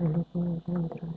Lo puedo entrar.